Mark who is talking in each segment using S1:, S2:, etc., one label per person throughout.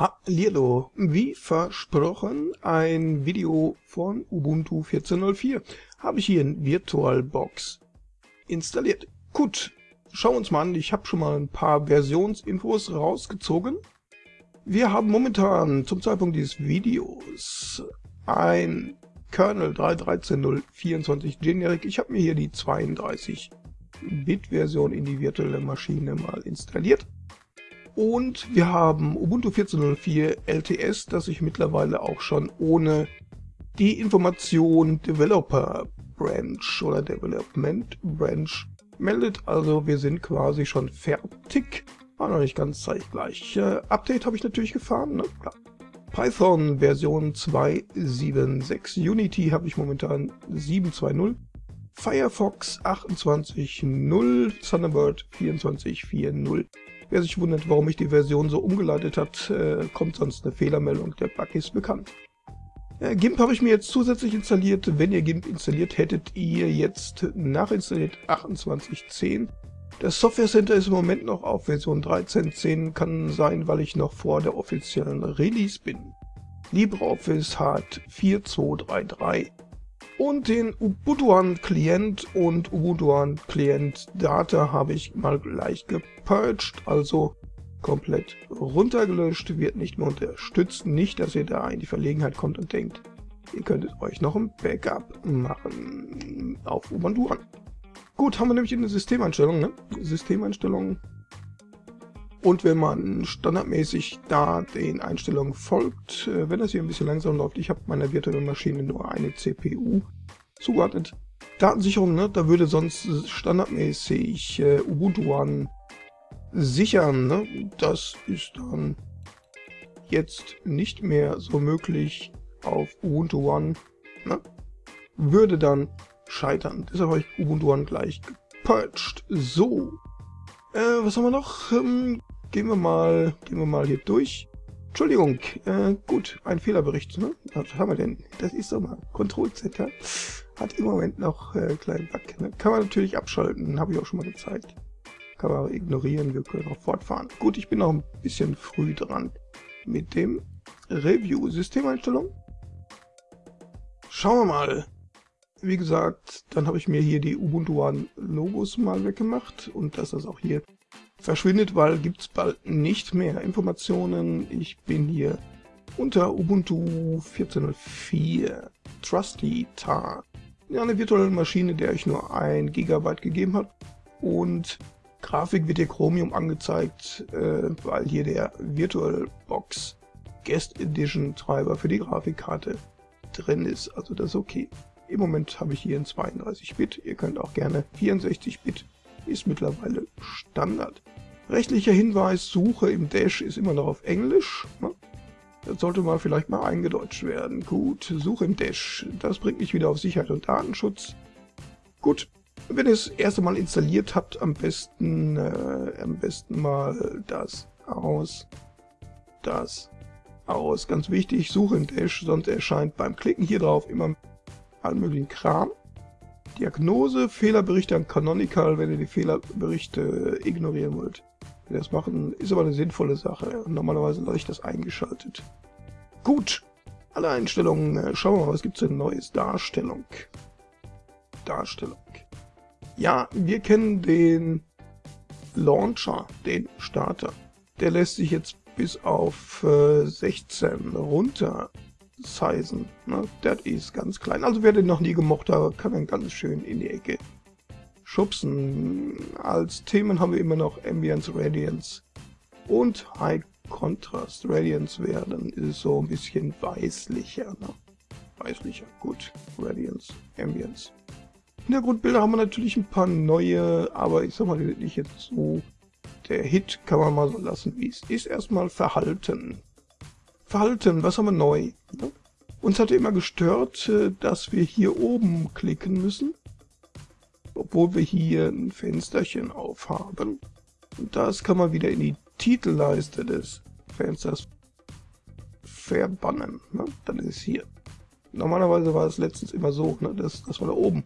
S1: Hallihallo, wie versprochen ein Video von Ubuntu 14.04 habe ich hier in VirtualBox installiert. Gut, schauen wir uns mal an, ich habe schon mal ein paar Versionsinfos rausgezogen. Wir haben momentan zum Zeitpunkt dieses Videos ein Kernel 3.13.0.24 Generic. Ich habe mir hier die 32-Bit-Version in die virtuelle Maschine mal installiert. Und wir haben Ubuntu 14.04 LTS, das sich mittlerweile auch schon ohne die Information Developer Branch oder Development Branch meldet. Also wir sind quasi schon fertig. War noch nicht ganz zeitgleich. Äh, Update habe ich natürlich gefahren, ne? Klar. Python Version 2.7.6. Unity habe ich momentan 7.2.0. Firefox 28.0. Thunderbird 24.4.0. Wer sich wundert, warum ich die Version so umgeleitet hat, äh, kommt sonst eine Fehlermeldung, der Bug ist bekannt. Äh, GIMP habe ich mir jetzt zusätzlich installiert. Wenn ihr GIMP installiert, hättet ihr jetzt nachinstalliert 28.10. Das Software Center ist im Moment noch auf Version 13.10, kann sein, weil ich noch vor der offiziellen Release bin. LibreOffice hat 4.2.3.3 und den Ubuntu Client und Ubuntu Client Data habe ich mal gleich gepurged, also komplett runtergelöscht, wird nicht mehr unterstützt. Nicht, dass ihr da in die Verlegenheit kommt und denkt, ihr könntet euch noch ein Backup machen auf Ubuntu Gut, haben wir nämlich in der Systemeinstellung, ne? Systemeinstellungen und wenn man standardmäßig da den Einstellungen folgt, äh, wenn das hier ein bisschen langsam läuft, ich habe meiner virtuellen Maschine nur eine CPU zugeordnet. Datensicherung, ne, da würde sonst standardmäßig äh, Ubuntu One sichern. Ne? Das ist dann jetzt nicht mehr so möglich auf Ubuntu One. Ne? Würde dann scheitern. Deshalb habe ich Ubuntu One gleich gepurged. So. Äh, was haben wir noch? Ähm, Gehen wir mal, gehen wir mal hier durch. Entschuldigung, äh, gut, ein Fehlerbericht, ne? Was haben wir denn? Das ist doch mal Control-Z, Hat im Moment noch äh, kleinen Bug. Ne? Kann man natürlich abschalten, habe ich auch schon mal gezeigt. Kann man aber ignorieren, wir können auch fortfahren. Gut, ich bin noch ein bisschen früh dran mit dem Review. Systemeinstellung. Schauen wir mal. Wie gesagt, dann habe ich mir hier die Ubuntu One Logos mal weggemacht und dass das auch hier verschwindet, weil gibt es bald nicht mehr Informationen. Ich bin hier unter Ubuntu 14.04 Trusty Tar. Ja, eine virtuelle Maschine, der ich nur ein Gigabyte gegeben habe. Und Grafik wird hier Chromium angezeigt, äh, weil hier der VirtualBox Guest Edition Treiber für die Grafikkarte drin ist. Also das ist okay. Im Moment habe ich hier ein 32-Bit. Ihr könnt auch gerne 64-Bit ist mittlerweile Standard. Rechtlicher Hinweis, Suche im Dash ist immer noch auf Englisch. Ne? Das sollte mal vielleicht mal eingedeutscht werden. Gut, Suche im Dash, das bringt mich wieder auf Sicherheit und Datenschutz. Gut, wenn ihr es erste Mal installiert habt, am besten, äh, am besten mal das aus, das aus. Ganz wichtig, Suche im Dash, sonst erscheint beim Klicken hier drauf immer allen möglichen Kram. Diagnose, Fehlerberichte an Canonical, wenn ihr die Fehlerberichte ignorieren wollt. Wenn ihr das machen, ist aber eine sinnvolle Sache. Normalerweise lasse ich das eingeschaltet. Gut, alle Einstellungen. Äh, schauen wir mal, was gibt es denn Neues? Darstellung. Darstellung. Ja, wir kennen den Launcher, den Starter. Der lässt sich jetzt bis auf äh, 16 runter sizen. Ne? Das ist ganz klein. Also wer den noch nie gemocht hat, kann dann ganz schön in die Ecke schubsen. Als Themen haben wir immer noch Ambience, Radiance und High Contrast. Radiance werden ist so ein bisschen weißlicher. Ne? Weißlicher, gut. Radiance, Ambience. Hintergrundbilder haben wir natürlich ein paar neue, aber ich sag mal, die sind nicht jetzt so der Hit, kann man mal so lassen, wie es ist. Erstmal Verhalten. Verhalten, was haben wir neu? Ne? Uns hatte immer gestört, äh, dass wir hier oben klicken müssen, obwohl wir hier ein Fensterchen aufhaben. Und das kann man wieder in die Titelleiste des Fensters verbannen. Ne? Dann ist es hier. Normalerweise war es letztens immer so, ne, dass, dass man da oben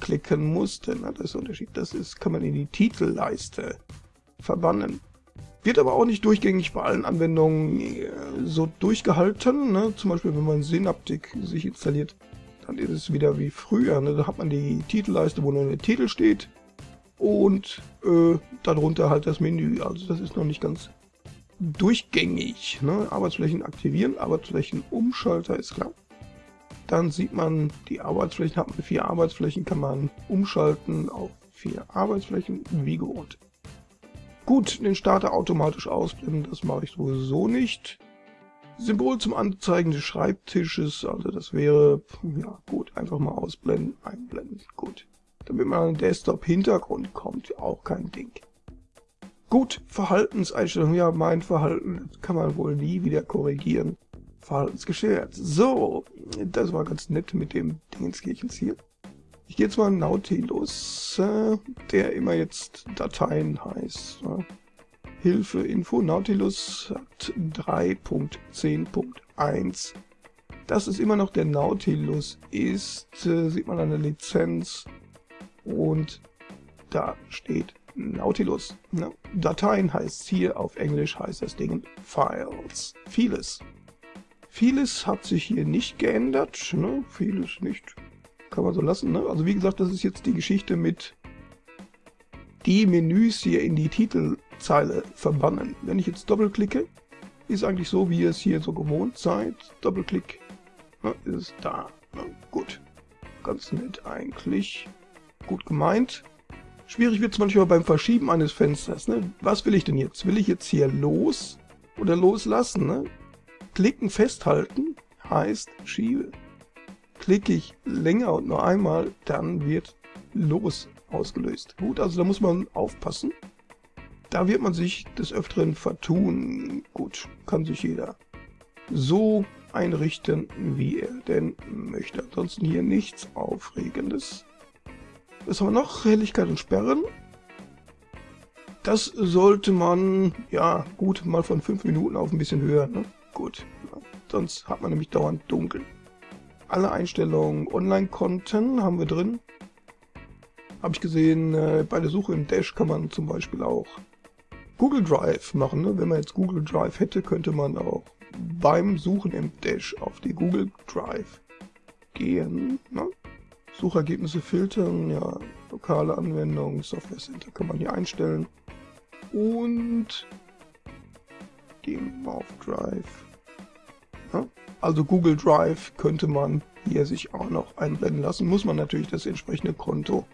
S1: klicken musste. Ne? Das ist der Unterschied. Das ist, kann man in die Titelleiste verbannen. Wird aber auch nicht durchgängig bei allen Anwendungen äh, so durchgehalten. Ne? Zum Beispiel, wenn man Synaptik sich installiert, dann ist es wieder wie früher. Ne? Da hat man die Titelleiste, wo nur der Titel steht und äh, darunter halt das Menü. Also das ist noch nicht ganz durchgängig. Ne? Arbeitsflächen aktivieren, Arbeitsflächen Umschalter ist klar. Dann sieht man, die Arbeitsflächen hat man vier Arbeitsflächen, kann man umschalten auf vier Arbeitsflächen, wie gewohnt. Gut, den Starter automatisch ausblenden, das mache ich sowieso nicht. Symbol zum Anzeigen des Schreibtisches, also das wäre, ja gut, einfach mal ausblenden, einblenden, gut. Damit man an den Desktop-Hintergrund kommt, auch kein Ding. Gut, Verhaltenseinstellungen, ja mein Verhalten kann man wohl nie wieder korrigieren. Verhaltensgeschert. So, das war ganz nett mit dem Dingenskirchens hier. Ich gehe jetzt mal Nautilus, äh, der immer jetzt Dateien heißt. Ne? Hilfe Info Nautilus hat 3.10.1. Dass es immer noch der Nautilus ist, äh, sieht man an der Lizenz. Und da steht Nautilus. Ne? Dateien heißt hier, auf Englisch heißt das Ding Files. Vieles. Vieles hat sich hier nicht geändert. Ne? Vieles nicht kann man so lassen. Ne? Also wie gesagt, das ist jetzt die Geschichte mit die Menüs hier in die Titelzeile verbannen. Wenn ich jetzt doppelklicke, ist eigentlich so, wie ihr es hier so gewohnt seid. Doppelklick, ne, ist da. Ne? Gut, ganz nett eigentlich. Gut gemeint. Schwierig wird es manchmal beim Verschieben eines Fensters. Ne? Was will ich denn jetzt? Will ich jetzt hier los oder loslassen? Ne? Klicken, festhalten heißt schiebe klicke ich länger und nur einmal, dann wird los ausgelöst. Gut, also da muss man aufpassen. Da wird man sich des Öfteren vertun. Gut, kann sich jeder so einrichten, wie er denn möchte. Ansonsten hier nichts Aufregendes. Was haben wir noch? Helligkeit und Sperren. Das sollte man, ja, gut, mal von 5 Minuten auf ein bisschen höher, ne? Gut, sonst hat man nämlich dauernd dunkel alle Einstellungen Online-Konten haben wir drin. Habe ich gesehen, äh, bei der Suche im Dash kann man zum Beispiel auch Google Drive machen. Ne? Wenn man jetzt Google Drive hätte, könnte man auch beim Suchen im Dash auf die Google Drive gehen. Ne? Suchergebnisse filtern, ja, lokale Anwendung, Software Center kann man hier einstellen. Und gehen wir auf Drive. Ja? Also Google Drive könnte man hier sich auch noch einblenden lassen. Muss man natürlich das entsprechende Konto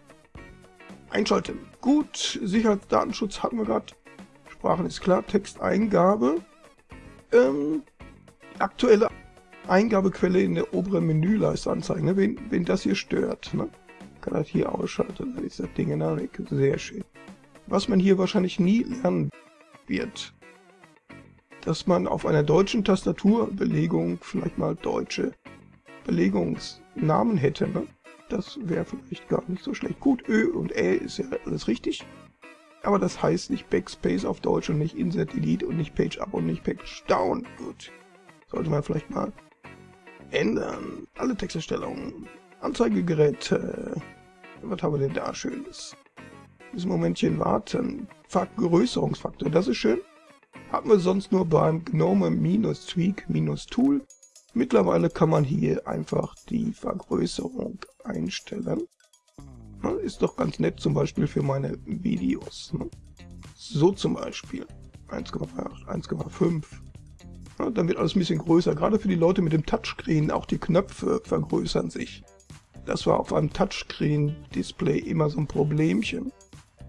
S1: einschalten. Gut, Sicherheitsdatenschutz hatten wir gerade. Sprachen ist klar, Texteingabe. Ähm, aktuelle Eingabequelle in der oberen Menüleiste anzeigen. Ne? Wen, wen das hier stört, ne? kann das hier ausschalten. Dann ist das Ding in der Ecke. Sehr schön. Was man hier wahrscheinlich nie lernen wird, dass man auf einer deutschen Tastaturbelegung vielleicht mal deutsche Belegungsnamen hätte. Ne? Das wäre vielleicht gar nicht so schlecht. Gut, Ö und Ä ist ja alles richtig. Aber das heißt nicht Backspace auf Deutsch und nicht Insert Delete und nicht Page Up und nicht Page Down. Gut. Sollte man vielleicht mal ändern. Alle Texterstellungen. Anzeigegeräte. Was haben wir denn da Schönes? Ein Momentchen warten. Vergrößerungsfaktor, das ist schön. Hatten wir sonst nur beim Gnome-Tweak-Tool. Mittlerweile kann man hier einfach die Vergrößerung einstellen. Ist doch ganz nett zum Beispiel für meine Videos. Ne? So zum Beispiel 1,8, 1,5. Dann wird alles ein bisschen größer. Gerade für die Leute mit dem Touchscreen, auch die Knöpfe vergrößern sich. Das war auf einem Touchscreen-Display immer so ein Problemchen,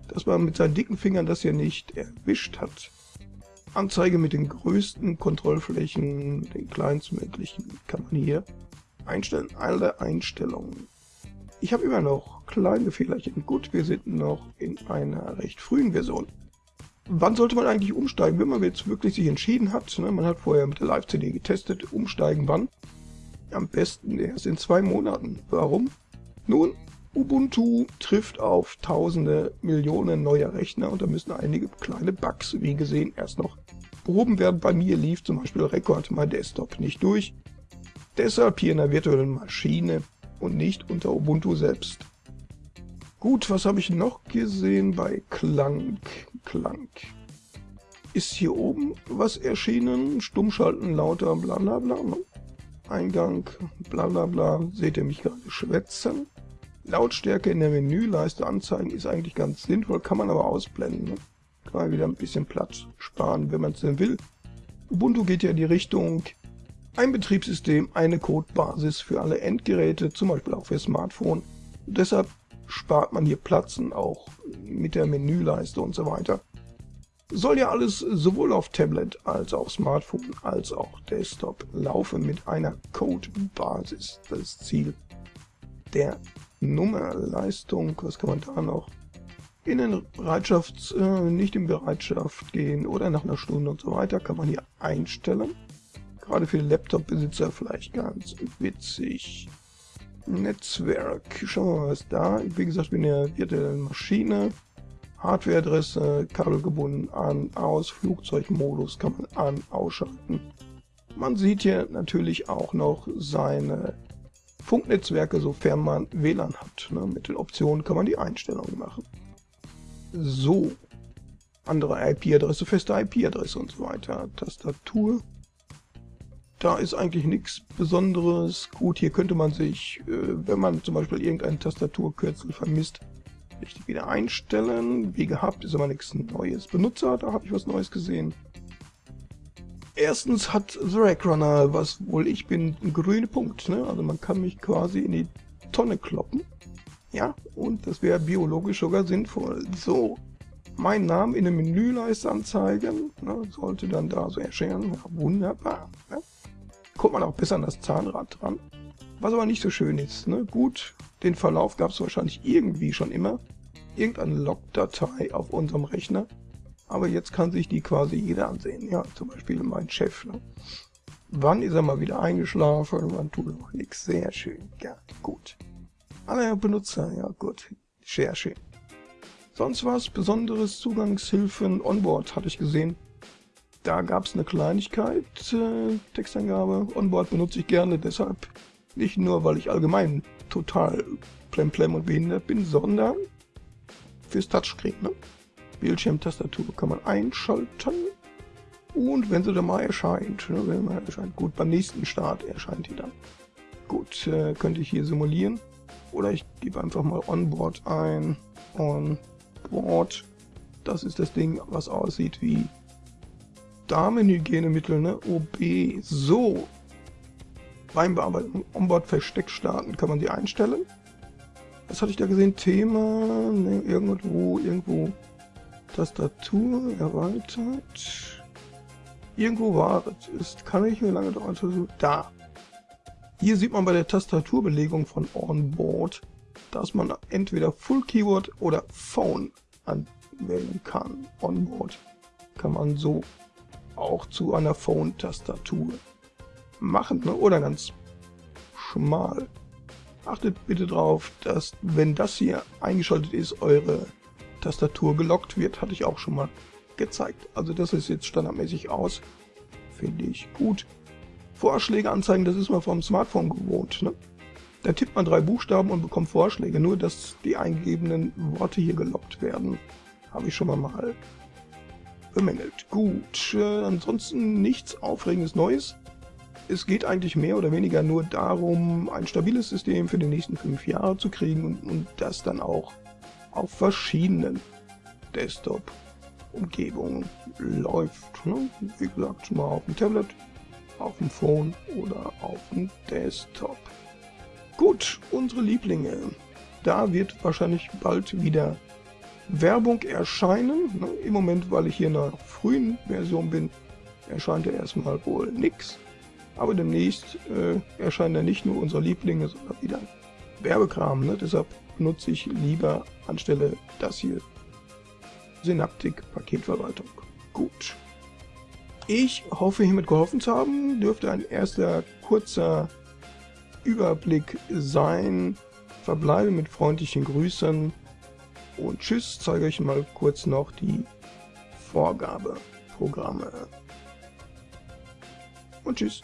S1: dass man mit seinen dicken Fingern das hier nicht erwischt hat. Anzeige mit den größten Kontrollflächen, den kleinstmöglichen, kann man hier einstellen. Alle Einstellungen. Ich habe immer noch kleine Fehlerchen. Gut, wir sind noch in einer recht frühen Version. Wann sollte man eigentlich umsteigen, wenn man jetzt wirklich sich entschieden hat? Ne? Man hat vorher mit der Live-CD getestet, umsteigen wann? Am besten erst in zwei Monaten. Warum? Nun, Ubuntu trifft auf tausende Millionen neuer Rechner und da müssen einige kleine Bugs, wie gesehen, erst noch behoben werden. Bei mir lief zum Beispiel Record My Desktop nicht durch. Deshalb hier in der virtuellen Maschine und nicht unter Ubuntu selbst. Gut, was habe ich noch gesehen bei Klang? Klang. ist hier oben was erschienen. Stummschalten, lauter, bla bla bla. Ne? Eingang, bla bla bla. Seht ihr mich gerade schwätzen? Lautstärke in der Menüleiste anzeigen ist eigentlich ganz sinnvoll, kann man aber ausblenden. Ne? Kann man wieder ein bisschen Platz sparen, wenn man es denn will. Ubuntu geht ja in die Richtung, ein Betriebssystem, eine Codebasis für alle Endgeräte, zum Beispiel auch für Smartphone. Und deshalb spart man hier Platzen, auch mit der Menüleiste und so weiter. Soll ja alles sowohl auf Tablet als auch Smartphone als auch Desktop laufen mit einer Codebasis. Das Ziel der Nummer, Leistung, was kann man da noch? In den Bereitschafts-, äh, nicht in Bereitschaft gehen oder nach einer Stunde und so weiter kann man hier einstellen. Gerade für Laptop-Besitzer vielleicht ganz witzig. Netzwerk, schauen wir mal was da. Wie gesagt, bin in der virtuellen Maschine. Hardwareadresse, kabelgebunden an, aus, Flugzeugmodus kann man an, ausschalten. Man sieht hier natürlich auch noch seine Funknetzwerke, sofern man WLAN hat. Ne? Mit den Optionen kann man die Einstellungen machen. So, andere IP-Adresse, feste IP-Adresse und so weiter. Tastatur. Da ist eigentlich nichts Besonderes. Gut, hier könnte man sich, äh, wenn man zum Beispiel irgendein Tastaturkürzel vermisst, richtig wieder einstellen. Wie gehabt ist aber nichts Neues. Benutzer, da habe ich was Neues gesehen. Erstens hat The Rack Runner, was wohl ich bin, ein grüner Punkt. Ne? Also man kann mich quasi in die Tonne kloppen. Ja, und das wäre biologisch sogar sinnvoll. So, meinen Namen in der Menüleiste anzeigen. Ne? Sollte dann da so erscheinen. Ja, wunderbar. Ne? Kommt man auch besser an das Zahnrad dran. Was aber nicht so schön ist. Ne? Gut, den Verlauf gab es wahrscheinlich irgendwie schon immer. Irgendeine Log-Datei auf unserem Rechner. Aber jetzt kann sich die quasi jeder ansehen. Ja, zum Beispiel mein Chef. Ne? Wann ist er mal wieder eingeschlafen? Wann tut er noch nichts? Sehr schön. Ja, gut. Alle Benutzer, ja gut. Sehr schön. Sonst was Besonderes, Zugangshilfen, Onboard hatte ich gesehen. Da gab es eine Kleinigkeit, äh, Textangabe. Onboard benutze ich gerne, deshalb nicht nur, weil ich allgemein total plemplem und behindert bin, sondern fürs Touchscreen. Ne? Bildschirmtastatur kann man einschalten und wenn sie dann mal erscheint, ne, wenn man erscheint, gut, beim nächsten Start erscheint die dann. Gut, äh, könnte ich hier simulieren oder ich gebe einfach mal Onboard ein. Onboard, das ist das Ding, was aussieht wie Damenhygienemittel, ne? OB. So, beim Bearbeiten Onboard Versteck starten kann man die einstellen. Was hatte ich da gesehen? Thema, ne, irgendwo, irgendwo. Tastatur erweitert. Irgendwo war es. Ist, kann ich mir lange dauern. Da. Hier sieht man bei der Tastaturbelegung von Onboard, dass man entweder Full Keyword oder Phone anwählen kann. Onboard kann man so auch zu einer Phone-Tastatur machen ne? oder ganz schmal. Achtet bitte darauf, dass wenn das hier eingeschaltet ist, eure Tastatur gelockt wird, hatte ich auch schon mal gezeigt. Also das ist jetzt standardmäßig aus. Finde ich gut. Vorschläge anzeigen, das ist man vom Smartphone gewohnt. Ne? Da tippt man drei Buchstaben und bekommt Vorschläge. Nur, dass die eingegebenen Worte hier gelockt werden, habe ich schon mal bemängelt. Gut, äh, ansonsten nichts Aufregendes Neues. Es geht eigentlich mehr oder weniger nur darum, ein stabiles System für die nächsten fünf Jahre zu kriegen und, und das dann auch auf verschiedenen Desktop-Umgebungen läuft. Ne? Wie gesagt, mal auf dem Tablet, auf dem Phone oder auf dem Desktop. Gut, unsere Lieblinge. Da wird wahrscheinlich bald wieder Werbung erscheinen. Ne? Im Moment, weil ich hier in der frühen Version bin, erscheint ja erstmal wohl nichts. Aber demnächst äh, erscheinen ja nicht nur unsere Lieblinge, sondern wieder Werbekram. Ne? Deshalb nutze ich lieber anstelle das hier Synaptik Paketverwaltung. Gut. Ich hoffe hiermit geholfen zu haben. Dürfte ein erster kurzer Überblick sein. Verbleibe mit freundlichen Grüßen und tschüss. Zeige euch mal kurz noch die Vorgabeprogramme. Und tschüss.